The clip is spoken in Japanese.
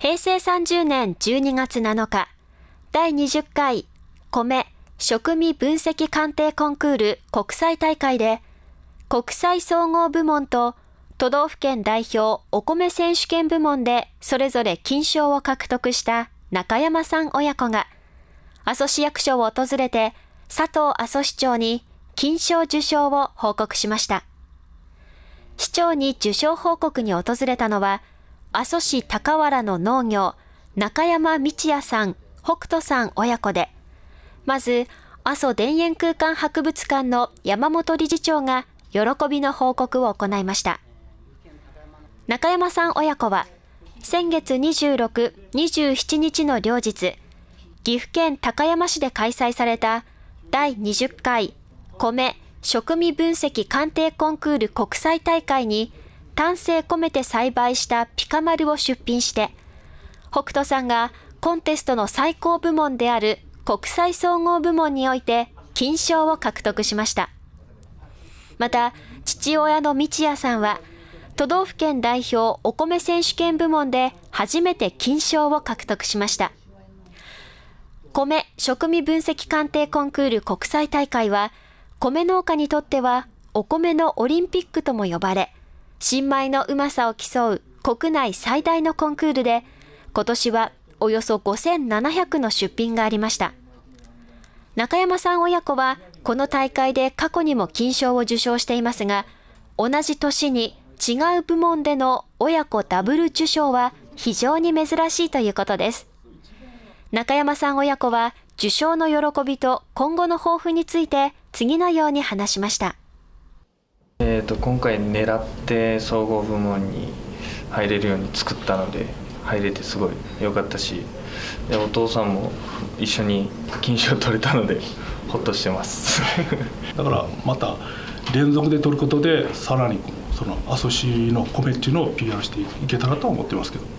平成30年12月7日、第20回米食味分析鑑定コンクール国際大会で、国際総合部門と都道府県代表お米選手権部門でそれぞれ金賞を獲得した中山さん親子が、阿蘇市役所を訪れて佐藤阿蘇市長に金賞受賞を報告しました。市長に受賞報告に訪れたのは、阿蘇市高原の農業、中山道也さん、北斗さん親子で、まず、阿蘇田園空間博物館の山本理事長が喜びの報告を行いました。中山さん親子は、先月26、27日の両日、岐阜県高山市で開催された第20回米食味分析鑑定コンクール国際大会に丹精込めて栽培したピカマルを出品して、北斗さんがコンテストの最高部門である国際総合部門において金賞を獲得しました。また、父親の道也さんは、都道府県代表お米選手権部門で初めて金賞を獲得しました。米食味分析鑑定コンクール国際大会は、米農家にとってはお米のオリンピックとも呼ばれ、新米のうまさを競う国内最大のコンクールで、今年はおよそ5700の出品がありました。中山さん親子は、この大会で過去にも金賞を受賞していますが、同じ年に違う部門での親子ダブル受賞は非常に珍しいということです。中山さん親子は受賞の喜びと今後の抱負について次のように話しました。えーと、今回狙って総合部門に入れるように作ったので入れてすごい良かったしでお父さんも一緒に金賞取れたのでほっとしてます だからまた連続で取ることでさらにそのアソシの米っていうのを PR していけたらと思ってますけど。